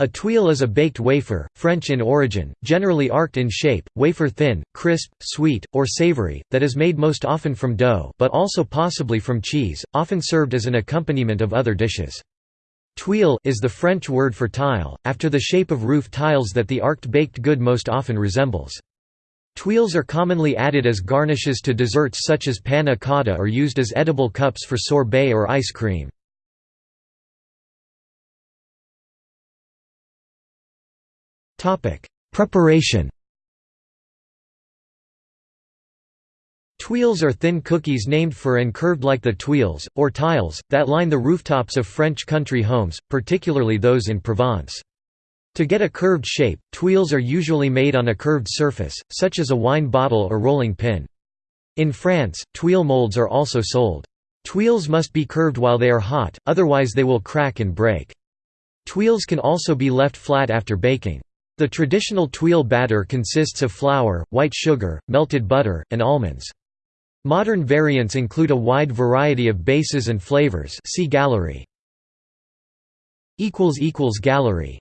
A tuile is a baked wafer, French in origin, generally arced in shape, wafer thin, crisp, sweet, or savory, that is made most often from dough but also possibly from cheese, often served as an accompaniment of other dishes. Tuile is the French word for tile, after the shape of roof tiles that the arced baked good most often resembles. Tuiles are commonly added as garnishes to desserts such as panna cotta or used as edible cups for sorbet or ice cream. Preparation Tuiles are thin cookies named for and curved like the tuiles, or tiles, that line the rooftops of French country homes, particularly those in Provence. To get a curved shape, tuiles are usually made on a curved surface, such as a wine bottle or rolling pin. In France, tuile molds are also sold. Tuiles must be curved while they are hot, otherwise they will crack and break. Tuiles can also be left flat after baking. The traditional tuile batter consists of flour, white sugar, melted butter, and almonds. Modern variants include a wide variety of bases and flavors see gallery. Gallery